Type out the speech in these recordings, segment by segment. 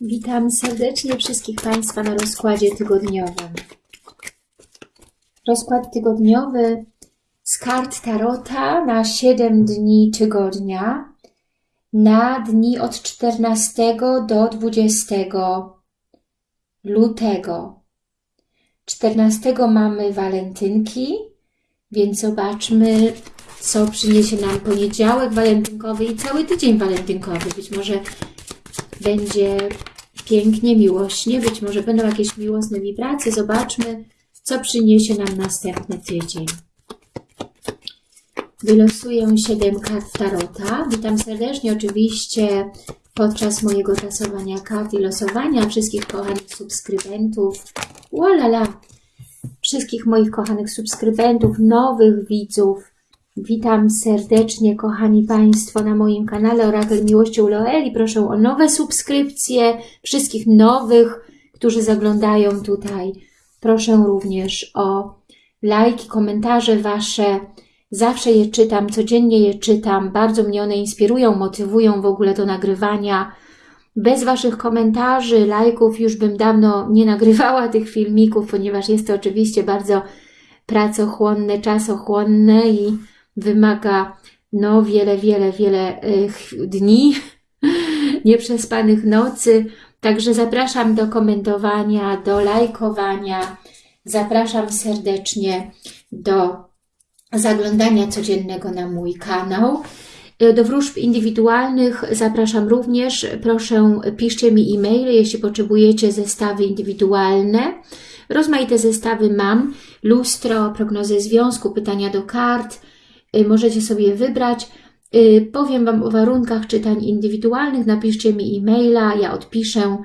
Witam serdecznie wszystkich Państwa na rozkładzie tygodniowym. Rozkład tygodniowy z kart Tarota na 7 dni tygodnia, na dni od 14 do 20 lutego. 14 mamy walentynki, więc zobaczmy, co przyniesie nam poniedziałek walentynkowy i cały tydzień walentynkowy. Być może będzie pięknie, miłośnie, być może będą jakieś miłosne wibracje. Zobaczmy, co przyniesie nam następny tydzień. Wylosuję 7 kart Tarota. Witam serdecznie oczywiście podczas mojego tasowania kart i losowania wszystkich kochanych subskrybentów. Walala! Wszystkich moich kochanych subskrybentów, nowych widzów. Witam serdecznie, kochani Państwo, na moim kanale Orakel Miłości Loeli. Proszę o nowe subskrypcje, wszystkich nowych, którzy zaglądają tutaj. Proszę również o lajki, komentarze Wasze. Zawsze je czytam, codziennie je czytam. Bardzo mnie one inspirują, motywują w ogóle do nagrywania. Bez Waszych komentarzy, lajków już bym dawno nie nagrywała tych filmików, ponieważ jest to oczywiście bardzo pracochłonne, czasochłonne i wymaga no wiele, wiele, wiele dni, nieprzespanych nocy. Także zapraszam do komentowania, do lajkowania. Zapraszam serdecznie do zaglądania codziennego na mój kanał. Do wróżb indywidualnych zapraszam również. Proszę piszcie mi e-maile, jeśli potrzebujecie zestawy indywidualne. Rozmaite zestawy mam. Lustro, prognozy związku, pytania do kart, Y, możecie sobie wybrać. Y, powiem Wam o warunkach czytań indywidualnych, napiszcie mi e-maila, ja odpiszę.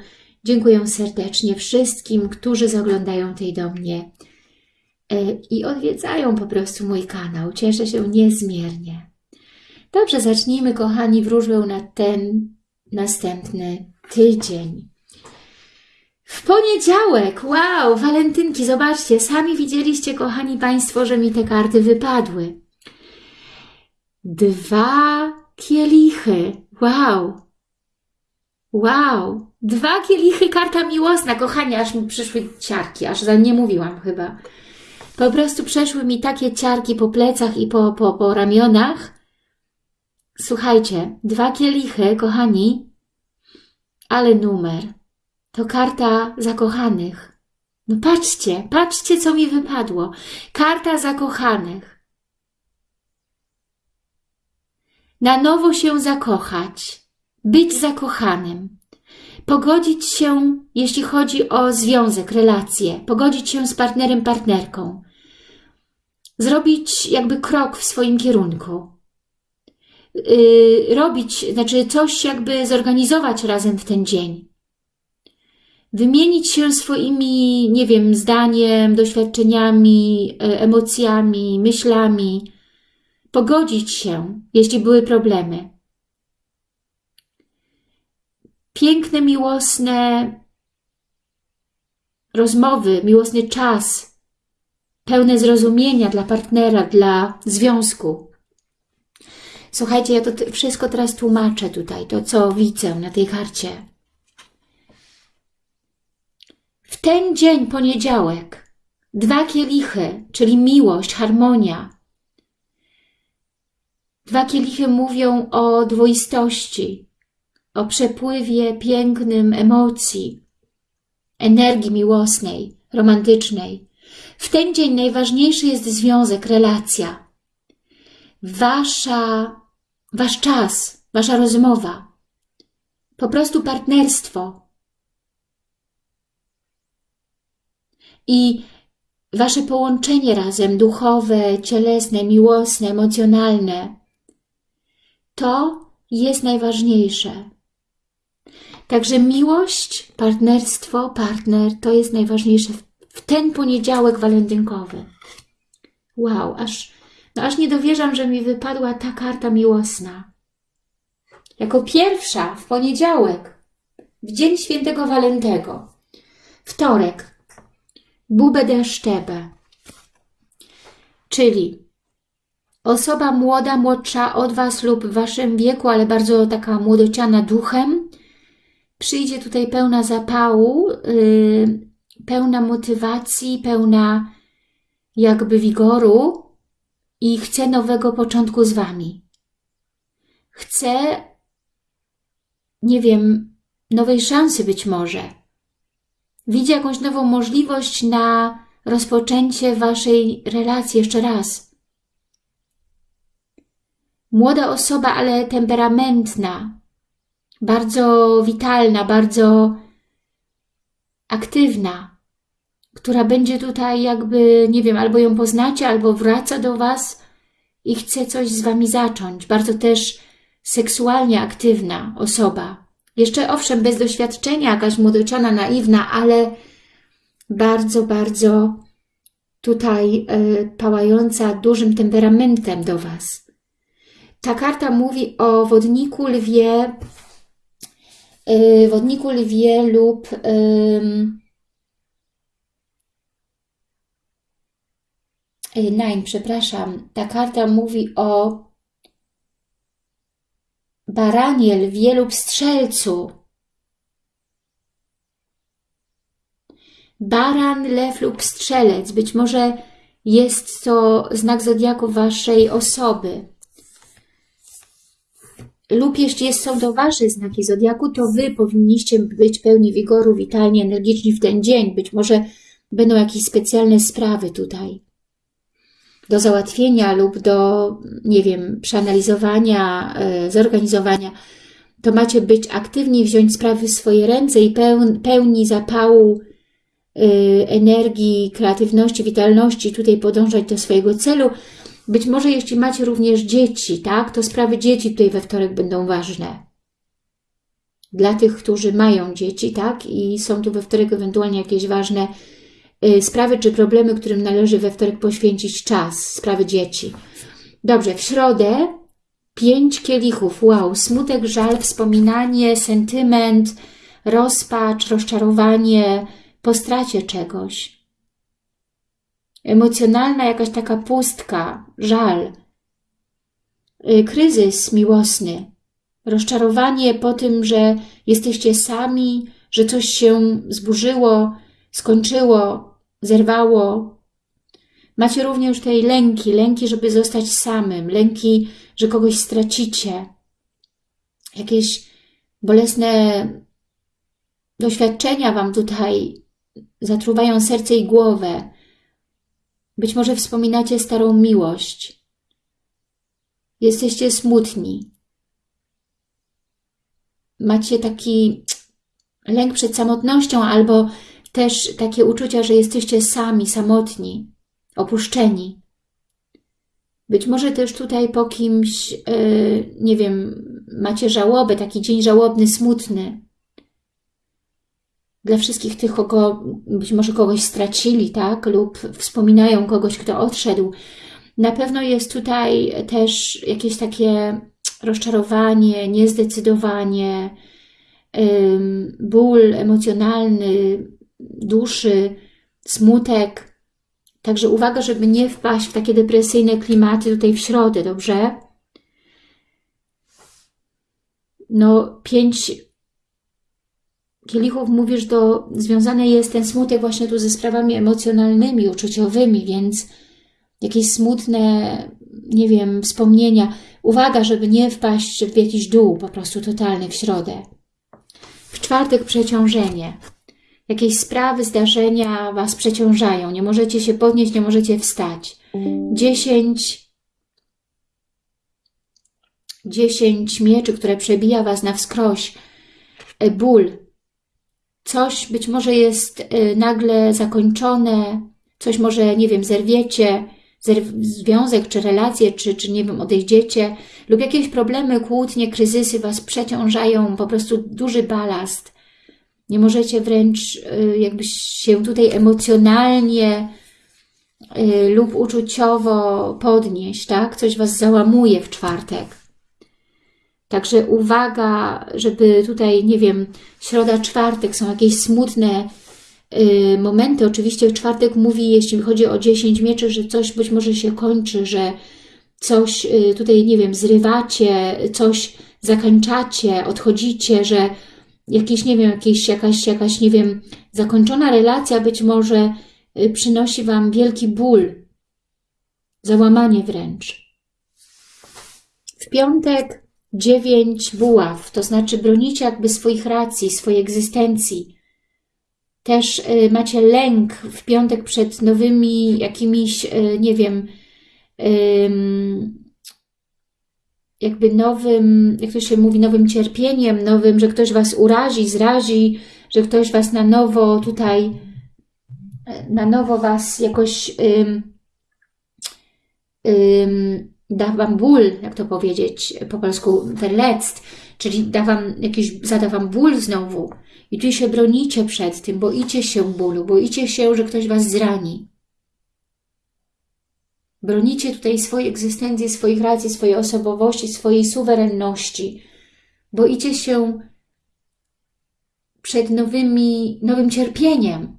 Dziękuję serdecznie wszystkim, którzy zaglądają tej do mnie y, i odwiedzają po prostu mój kanał. Cieszę się niezmiernie. Dobrze, zacznijmy kochani wróżbę na ten następny tydzień. W poniedziałek, wow, walentynki, zobaczcie, sami widzieliście kochani Państwo, że mi te karty wypadły. Dwa kielichy. Wow. Wow. Dwa kielichy, karta miłosna. Kochani, aż mi przyszły ciarki, aż za nie mówiłam chyba. Po prostu przeszły mi takie ciarki po plecach i po, po, po ramionach. Słuchajcie, dwa kielichy, kochani, ale numer. To karta zakochanych. No patrzcie, patrzcie, co mi wypadło. Karta zakochanych. Na nowo się zakochać, być zakochanym, pogodzić się, jeśli chodzi o związek, relacje, pogodzić się z partnerem, partnerką, zrobić jakby krok w swoim kierunku, yy, robić, znaczy coś jakby zorganizować razem w ten dzień, wymienić się swoimi, nie wiem, zdaniem, doświadczeniami, e, emocjami, myślami, pogodzić się, jeśli były problemy. Piękne, miłosne rozmowy, miłosny czas, pełne zrozumienia dla partnera, dla związku. Słuchajcie, ja to wszystko teraz tłumaczę tutaj, to co widzę na tej karcie. W ten dzień, poniedziałek, dwa kielichy, czyli miłość, harmonia, Dwa kielichy mówią o dwoistości, o przepływie pięknym emocji, energii miłosnej, romantycznej. W ten dzień najważniejszy jest związek, relacja. Wasza, wasz czas, wasza rozmowa. Po prostu partnerstwo. I wasze połączenie razem, duchowe, cielesne, miłosne, emocjonalne, to jest najważniejsze. Także miłość, partnerstwo, partner to jest najważniejsze w ten poniedziałek walentynkowy. Wow, aż, no aż nie dowierzam, że mi wypadła ta karta miłosna. Jako pierwsza w poniedziałek, w dzień świętego Walentego, wtorek, Bube de Sztebe, czyli Osoba młoda, młodsza od Was lub w Waszym wieku, ale bardzo taka młodociana duchem, przyjdzie tutaj pełna zapału, yy, pełna motywacji, pełna jakby wigoru i chce nowego początku z Wami. Chce, nie wiem, nowej szansy być może. Widzi jakąś nową możliwość na rozpoczęcie Waszej relacji jeszcze raz. Młoda osoba, ale temperamentna, bardzo witalna, bardzo aktywna, która będzie tutaj jakby, nie wiem, albo ją poznacie, albo wraca do Was i chce coś z Wami zacząć. Bardzo też seksualnie aktywna osoba. Jeszcze owszem, bez doświadczenia, jakaś młodoczana, naiwna, ale bardzo, bardzo tutaj y, pałająca dużym temperamentem do Was. Ta karta mówi o wodniku lwie, y, wodniku lwie lub y, Nein, przepraszam. Ta karta mówi o baranie, lwie lub strzelcu. Baran, lew lub strzelec. Być może jest to znak zodiaku Waszej osoby. Lub jeśli są to Wasze znaki zodiaku, to Wy powinniście być pełni wigoru, witalni, energiczni w ten dzień. Być może będą jakieś specjalne sprawy tutaj do załatwienia lub do, nie wiem, przeanalizowania, e, zorganizowania, to macie być aktywni, wziąć sprawy w swoje ręce i pełni zapału, e, energii, kreatywności, witalności, tutaj podążać do swojego celu. Być może jeśli macie również dzieci, tak, to sprawy dzieci tutaj we wtorek będą ważne. Dla tych, którzy mają dzieci, tak, i są tu we wtorek ewentualnie jakieś ważne Y, sprawy czy problemy, którym należy we wtorek poświęcić czas, sprawy dzieci. Dobrze, w środę pięć kielichów, wow, smutek, żal, wspominanie, sentyment, rozpacz, rozczarowanie po stracie czegoś. Emocjonalna jakaś taka pustka, żal, y, kryzys miłosny, rozczarowanie po tym, że jesteście sami, że coś się zburzyło, skończyło, zerwało. Macie również tej lęki, lęki, żeby zostać samym, lęki, że kogoś stracicie. Jakieś bolesne doświadczenia Wam tutaj zatruwają serce i głowę. Być może wspominacie starą miłość. Jesteście smutni. Macie taki lęk przed samotnością albo też takie uczucia, że jesteście sami, samotni, opuszczeni. Być może też tutaj po kimś, yy, nie wiem, macie żałobę, taki dzień żałobny, smutny. Dla wszystkich tych, kogo być może kogoś stracili, tak? Lub wspominają kogoś, kto odszedł. Na pewno jest tutaj też jakieś takie rozczarowanie, niezdecydowanie, yy, ból emocjonalny, duszy, smutek. Także uwaga, żeby nie wpaść w takie depresyjne klimaty tutaj w środę, dobrze? No, pięć kielichów mówisz, do, związany jest ten smutek właśnie tu ze sprawami emocjonalnymi, uczuciowymi, więc jakieś smutne, nie wiem, wspomnienia. Uwaga, żeby nie wpaść w jakiś dół po prostu totalny w środę. W czwartek przeciążenie jakieś sprawy, zdarzenia Was przeciążają, nie możecie się podnieść, nie możecie wstać. Dziesięć, dziesięć mieczy, które przebija Was na wskroś, e, ból. Coś być może jest e, nagle zakończone, coś może, nie wiem, zerwiecie, związek, czy relacje, czy, czy nie wiem, odejdziecie, lub jakieś problemy, kłótnie, kryzysy Was przeciążają, po prostu duży balast. Nie możecie wręcz y, jakby się tutaj emocjonalnie y, lub uczuciowo podnieść, tak? Coś Was załamuje w czwartek. Także uwaga, żeby tutaj, nie wiem, środa, czwartek są jakieś smutne y, momenty. Oczywiście czwartek mówi, jeśli chodzi o 10 mieczy, że coś być może się kończy, że coś tutaj, nie wiem, zrywacie, coś zakończacie, odchodzicie, że jakiś, nie wiem, jakieś, jakaś, jakaś, nie wiem, zakończona relacja być może y, przynosi Wam wielki ból, załamanie wręcz. W piątek dziewięć buław, to znaczy bronicie jakby swoich racji, swojej egzystencji. Też y, macie lęk w piątek przed nowymi jakimiś, y, nie wiem, jakby nowym, jak to się mówi, nowym cierpieniem, nowym, że ktoś Was urazi, zrazi, że ktoś Was na nowo tutaj, na nowo Was jakoś da Wam ból, jak to powiedzieć po polsku, verletzt, czyli da wam jakiś, zada Wam ból znowu. I tu się bronicie przed tym, boicie się bólu, boicie się, że ktoś Was zrani. Bronicie tutaj swojej egzystencji, swoich racji, swojej osobowości, swojej suwerenności. Boicie się przed nowymi, nowym cierpieniem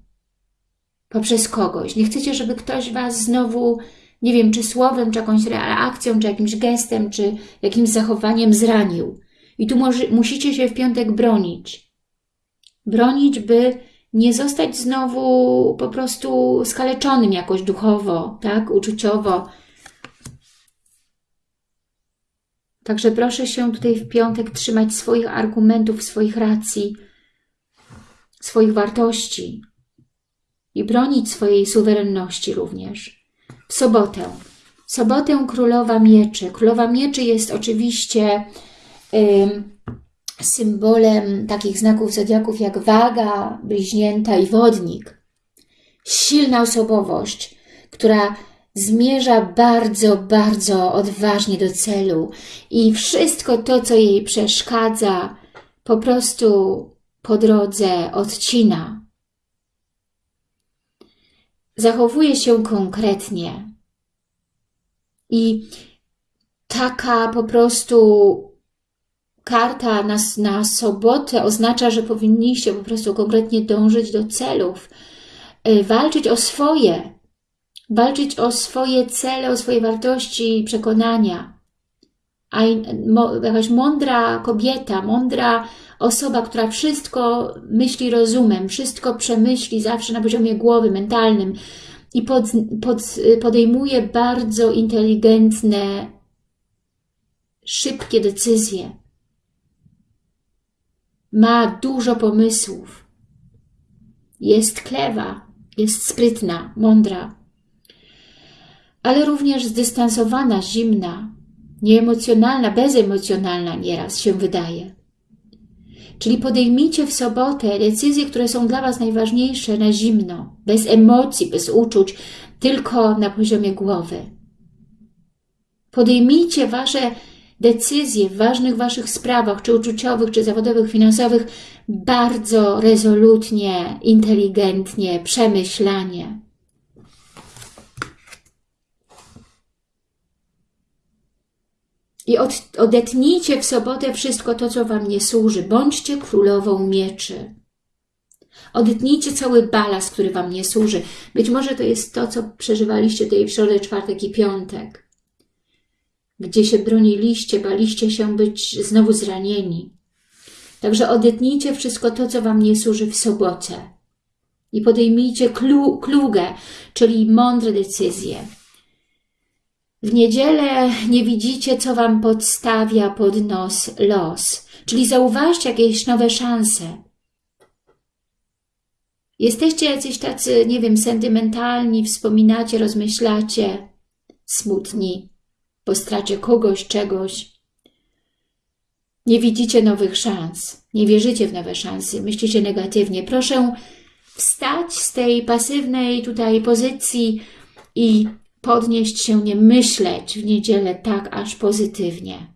poprzez kogoś. Nie chcecie, żeby ktoś Was znowu, nie wiem, czy słowem, czy jakąś reakcją, czy jakimś gestem, czy jakimś zachowaniem zranił. I tu może, musicie się w piątek bronić. Bronić, by nie zostać znowu po prostu skaleczonym jakoś duchowo, tak, uczuciowo. Także proszę się tutaj w piątek trzymać swoich argumentów, swoich racji, swoich wartości i bronić swojej suwerenności również. Sobotę. Sobotę Królowa Mieczy. Królowa Mieczy jest oczywiście... Symbolem takich znaków zodiaków jak waga, bliźnięta i wodnik. Silna osobowość, która zmierza bardzo, bardzo odważnie do celu i wszystko to, co jej przeszkadza, po prostu po drodze odcina. Zachowuje się konkretnie. I taka po prostu karta na, na sobotę oznacza, że powinniście po prostu konkretnie dążyć do celów, y, walczyć o swoje, walczyć o swoje cele, o swoje wartości i przekonania. A jakaś mądra kobieta, mądra osoba, która wszystko myśli rozumem, wszystko przemyśli zawsze na poziomie głowy, mentalnym i pod, pod, podejmuje bardzo inteligentne, szybkie decyzje ma dużo pomysłów. Jest klewa, jest sprytna, mądra, ale również zdystansowana, zimna, nieemocjonalna, bezemocjonalna nieraz się wydaje. Czyli podejmijcie w sobotę decyzje, które są dla Was najważniejsze na zimno, bez emocji, bez uczuć, tylko na poziomie głowy. Podejmijcie Wasze decyzje w ważnych Waszych sprawach, czy uczuciowych, czy zawodowych, finansowych, bardzo rezolutnie, inteligentnie, przemyślanie. I od, odetnijcie w sobotę wszystko to, co Wam nie służy. Bądźcie królową mieczy. Odetnijcie cały balast, który Wam nie służy. Być może to jest to, co przeżywaliście tutaj w środę, czwartek i piątek gdzie się broniliście, baliście się być znowu zranieni. Także odetnijcie wszystko to, co Wam nie służy w sobotę i podejmijcie klu, klugę, czyli mądre decyzje. W niedzielę nie widzicie, co Wam podstawia pod nos los, czyli zauważcie jakieś nowe szanse. Jesteście jacyś tacy, nie wiem, sentymentalni, wspominacie, rozmyślacie, smutni po stracie kogoś, czegoś. Nie widzicie nowych szans, nie wierzycie w nowe szanse, myślicie negatywnie. Proszę wstać z tej pasywnej tutaj pozycji i podnieść się, nie myśleć w niedzielę tak aż pozytywnie.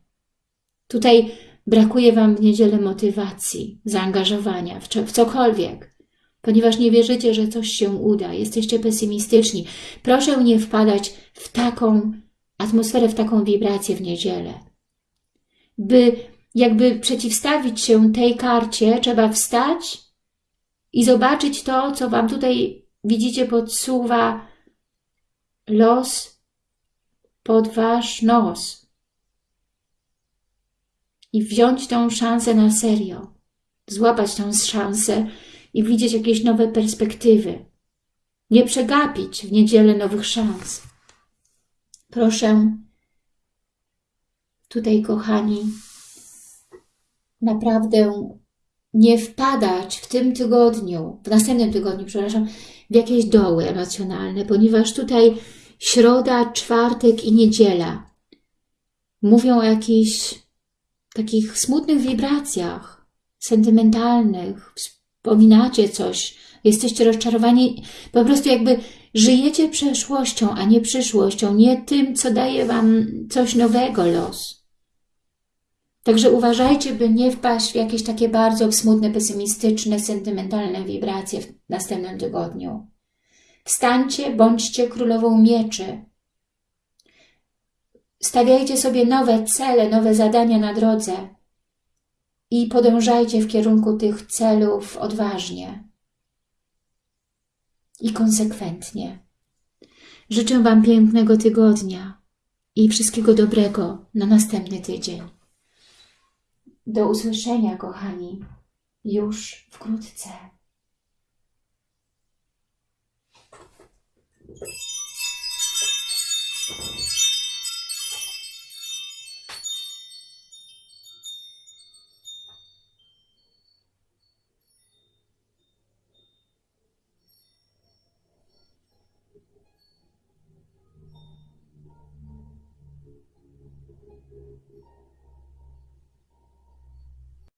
Tutaj brakuje Wam w niedzielę motywacji, zaangażowania w, w cokolwiek, ponieważ nie wierzycie, że coś się uda, jesteście pesymistyczni. Proszę nie wpadać w taką atmosferę, w taką wibrację w niedzielę. By jakby przeciwstawić się tej karcie, trzeba wstać i zobaczyć to, co Wam tutaj widzicie podsuwa los pod Wasz nos. I wziąć tą szansę na serio. złapać tą szansę i widzieć jakieś nowe perspektywy. Nie przegapić w niedzielę nowych szans. Proszę, tutaj kochani, naprawdę nie wpadać w tym tygodniu, w następnym tygodniu, przepraszam, w jakieś doły emocjonalne, ponieważ tutaj środa, czwartek i niedziela mówią o jakichś takich smutnych wibracjach, sentymentalnych, wspominacie coś, jesteście rozczarowani, po prostu jakby żyjecie przeszłością, a nie przyszłością, nie tym, co daje Wam coś nowego los. Także uważajcie, by nie wpaść w jakieś takie bardzo smutne, pesymistyczne, sentymentalne wibracje w następnym tygodniu. Wstańcie, bądźcie królową mieczy. Stawiajcie sobie nowe cele, nowe zadania na drodze i podążajcie w kierunku tych celów odważnie i konsekwentnie. Życzę Wam pięknego tygodnia i wszystkiego dobrego na następny tydzień. Do usłyszenia, kochani, już wkrótce. Thank you.